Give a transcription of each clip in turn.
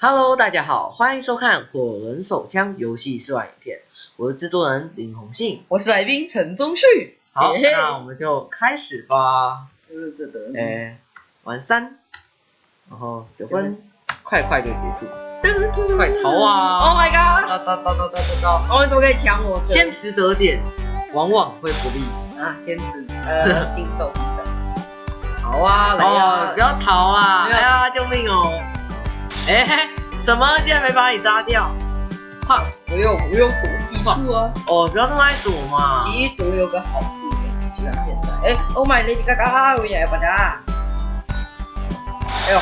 Hello，大家好，欢迎收看《火轮手枪》游戏试玩影片，我是制作人林宏信。我是来宾陈宗旭。好，嘿嘿那我们就开始吧。呃，这的，诶、玩三，然后九分，快快就结束，快逃啊！Oh 啊！my god！哒哒哒哒哒哒哒，哦，你怎么可以抢我？先持得点，往往会不利。啊，先吃，呃 pin 手。好啊，来哦呀，！不要逃啊！不要哎呀，救命哦！哎、什么？竟然没把你杀掉？哈！我用我用躲技术啊，哦，不要那么爱躲嘛！其实躲有个好处，就像现在。哎，Oh my lady gaga，我也不打。哎呦，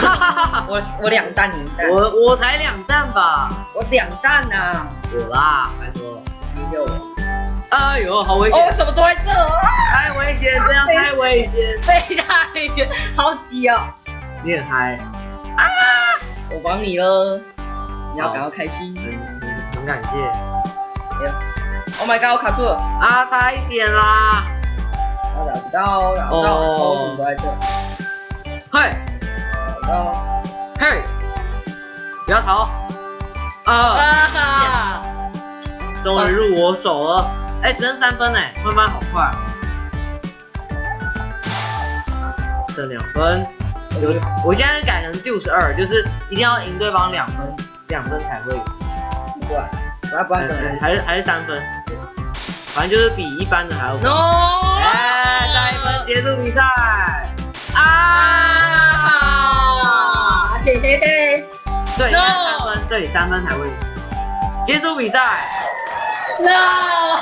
哈哈哈哈！我我两弹你一弹，我我才两弹吧？我两弹呐，有啦，拜托。你有。哎呦，好危哦，险！什么都在这啊！太危险，这样太危险。飞太远，好挤哦。你很嗨，我帮你了，你要感到开心。很很感谢。Oh my god，我卡住了。啊，差一点啦！我找不到，找不到，哦都在这？嘿，找不到。嘿，不要逃！啊，啊！终于入我手了。哎，只剩三分哎，慢慢好快。剩两分，有，我现在改成六十二，就是一定要赢对方两分，两分才会赢。不要，不然不然怎么还是还是三分，反正就是比一般的还要高。？No！哎，再一分结束比赛。啊！啊！嘿嘿嘿对三分，对，三分才会赢。结束比赛。！No！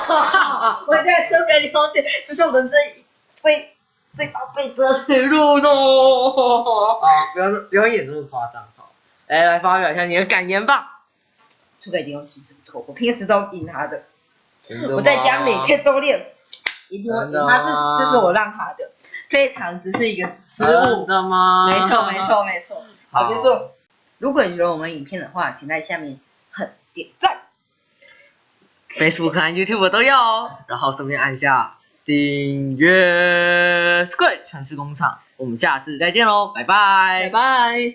我在说给你道歉，这是我人生最最宝贝的铁路呢。啊，不要不要演这么夸张，好。来来发表一下你的感言吧。输给林永熙是不错，我平时都赢他的，的我在家每天都练，一定会赢。他是这是我让他的，这一场只是一个失真误。的吗？没错，没。错，没错。好，好结束。如果你觉得我们影片的话，请在下面很点赞。Facebook 和 YouTube 都要哦，然后顺便按下订阅 Squid 城市工厂。我们下次再见喽，拜拜拜拜。